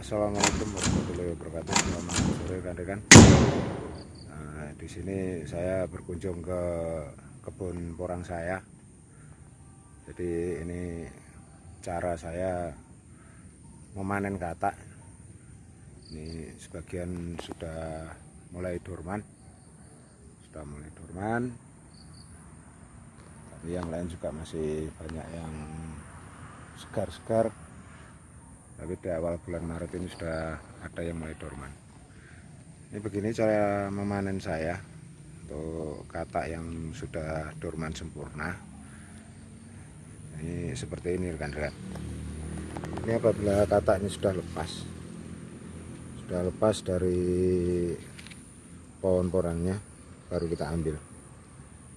Assalamualaikum warahmatullahi wabarakatuh. Selamat sore rekan-rekan. Nah, di sini saya berkunjung ke kebun porang saya. Jadi ini cara saya memanen katak. Ini sebagian sudah mulai dorman, sudah mulai dorman. Tapi yang lain juga masih banyak yang segar-segar tapi di awal bulan Maret ini sudah ada yang mulai dorman. Ini begini cara memanen saya untuk katak yang sudah dorman sempurna. Ini seperti ini rekan-rekan. Ini apabila kataknya sudah lepas sudah lepas dari pohon porangnya baru kita ambil.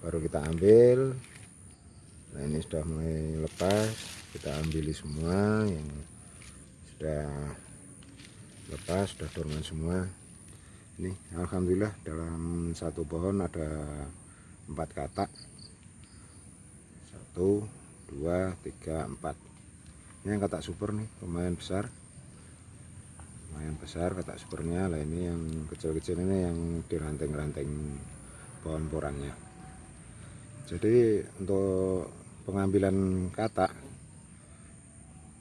Baru kita ambil. Nah ini sudah mulai lepas. Kita ambil semua yang sudah lepas sudah dorman semua. Ini Alhamdulillah dalam satu pohon ada empat katak. Satu dua tiga empat. Ini yang katak super nih lumayan besar. Lumayan besar katak supernya. Lah ini yang kecil-kecil ini yang diranting-ranting pohon porangnya jadi untuk pengambilan katak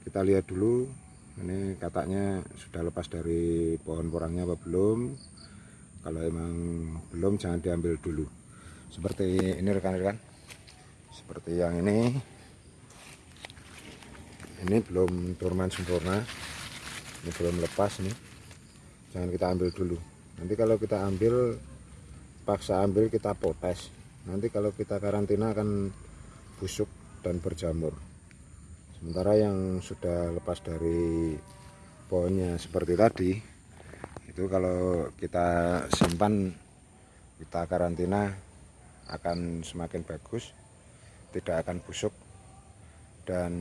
kita lihat dulu ini kataknya sudah lepas dari pohon porangnya apa belum? Kalau emang belum jangan diambil dulu. Seperti ini rekan-rekan. Seperti yang ini. Ini belum dorman sempurna ini belum lepas nih jangan kita ambil dulu. Nanti kalau kita ambil paksa ambil kita potes. Nanti kalau kita karantina akan busuk dan berjamur sementara yang sudah lepas dari pohonnya seperti tadi itu kalau kita simpan kita karantina akan semakin bagus tidak akan busuk dan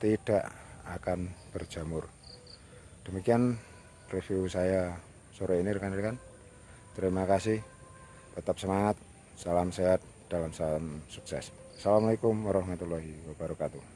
tidak akan berjamur. Demikian review saya sore ini rekan-rekan. Terima kasih. Tetap semangat salam sehat dalam salam sukses. Assalamualaikum warahmatullahi wabarakatuh